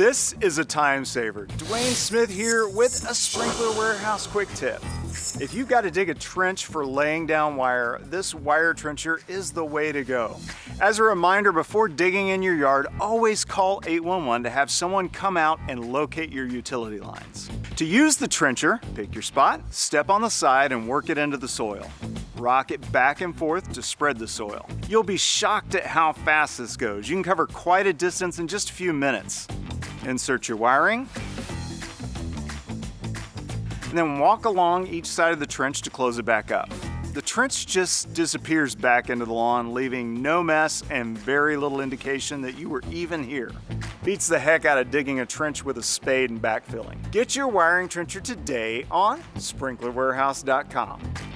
This is a time saver. Dwayne Smith here with a Sprinkler Warehouse quick tip. If you've got to dig a trench for laying down wire, this wire trencher is the way to go. As a reminder, before digging in your yard, always call 811 to have someone come out and locate your utility lines. To use the trencher, pick your spot, step on the side and work it into the soil. Rock it back and forth to spread the soil. You'll be shocked at how fast this goes. You can cover quite a distance in just a few minutes. Insert your wiring, and then walk along each side of the trench to close it back up. The trench just disappears back into the lawn, leaving no mess and very little indication that you were even here. Beats the heck out of digging a trench with a spade and backfilling. Get your wiring trencher today on sprinklerwarehouse.com.